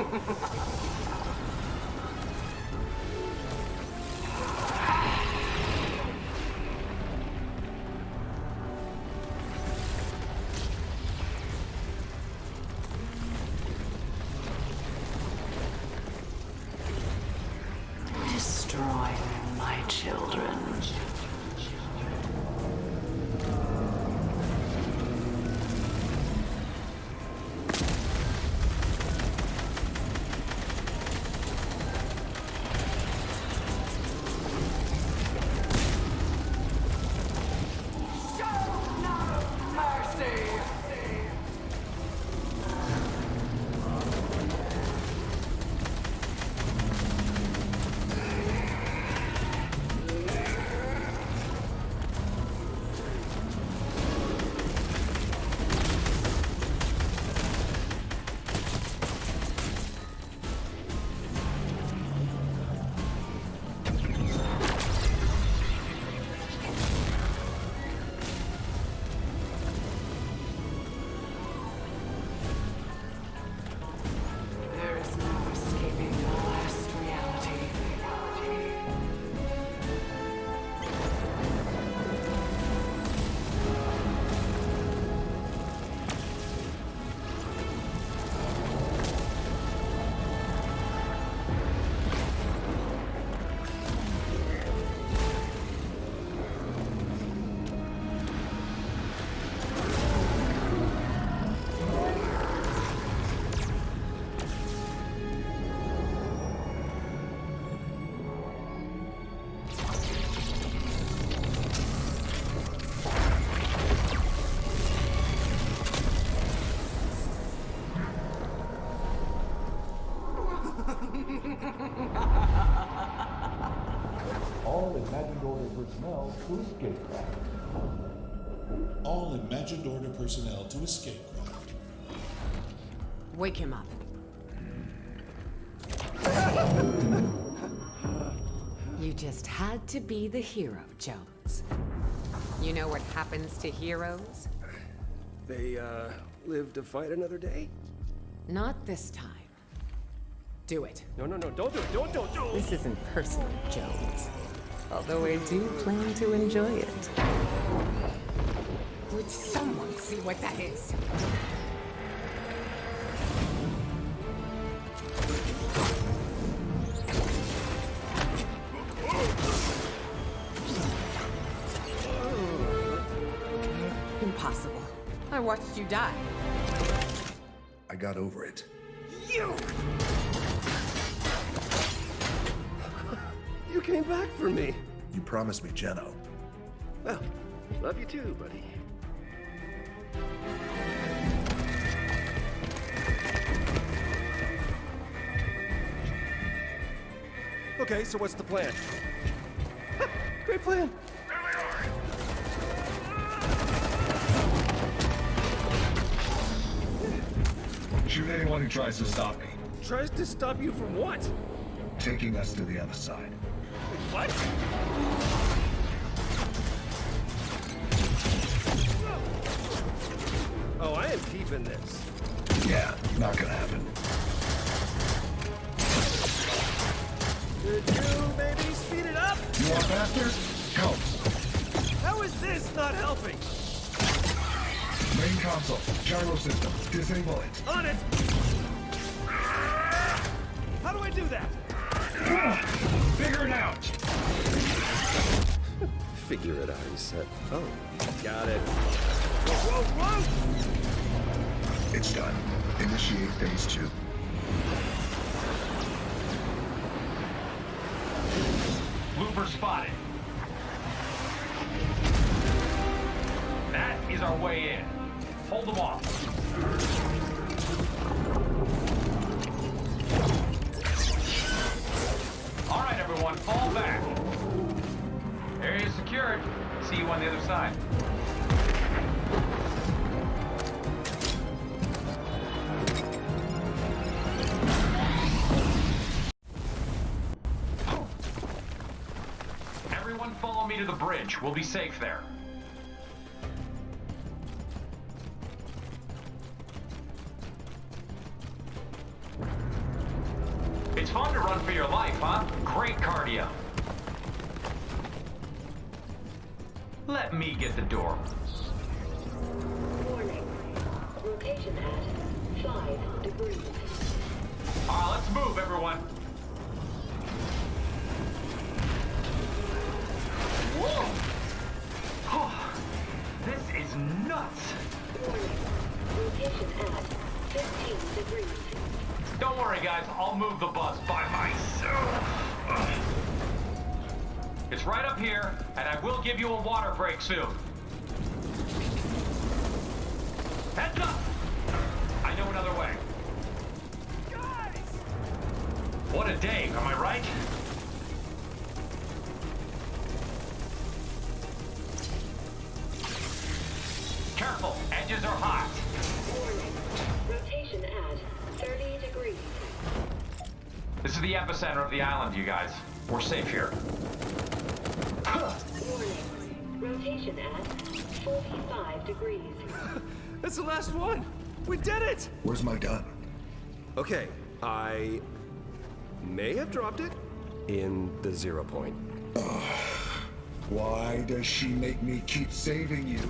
Ha ha ha ha! All imagined order personnel to escapecraft. All imagined order personnel to escape craft. Wake him up. You just had to be the hero, Jones. You know what happens to heroes? They, uh, live to fight another day? Not this time. Do it. No, no, no, don't do it, don't, don't, don't! This isn't personal, Jones. Although I do plan to enjoy it. Would someone see what that is? Oh. Impossible. I watched you die. I got over it. You! You came back for me! You promised me Geno. Well, love you too, buddy. Okay, so what's the plan? Great plan. Shoot anyone who tries to stop me. Tries to stop you from what? Taking us to the other side. What? Oh, I am keeping this. Yeah, not gonna happen. Could you maybe speed it up? You want faster? Go. How is this not helping? Main console. Gyro system. Disable it. On it! Ah! How do I do that? Figure it out. Figure it out, he said. Oh, got it. Whoa, whoa, whoa! It's done. Initiate phase two. Looper spotted. That is our way in. Hold them off. Everyone, fall back. Area secured. See you on the other side. Everyone follow me to the bridge. We'll be safe there. Run for your life, huh? Great cardio. Let me get the door. Warning. Rotation at 5 degrees. All right, let's move, everyone. Soon. Heads up! I know another way. Guys! What a day, am I right? Careful, edges are hot. Warning. Rotation at 30 degrees. This is the epicenter of the island, you guys. We're safe here. Rotation at 45 degrees. That's the last one! We did it! Where's my gun? Okay, I may have dropped it in the zero point. Why does she make me keep saving you?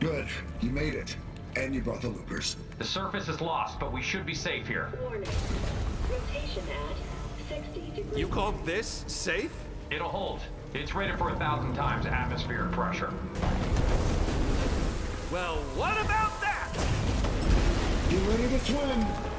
Good. You made it. And you brought the loopers. The surface is lost, but we should be safe here. Warning. Rotation at 60 degrees. You call this safe? It'll hold. It's rated for a thousand times atmospheric pressure. Well, what about that? Get ready to swim.